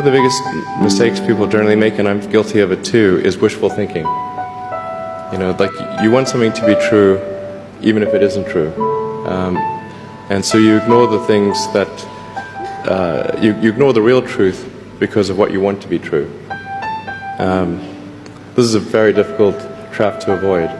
One of the biggest mistakes people generally make, and I'm guilty of it too, is wishful thinking. You know, like you want something to be true, even if it isn't true, um, and so you ignore the things that uh, you, you, ignore the real truth because of what you want to be true. Um, this is a very difficult trap to avoid.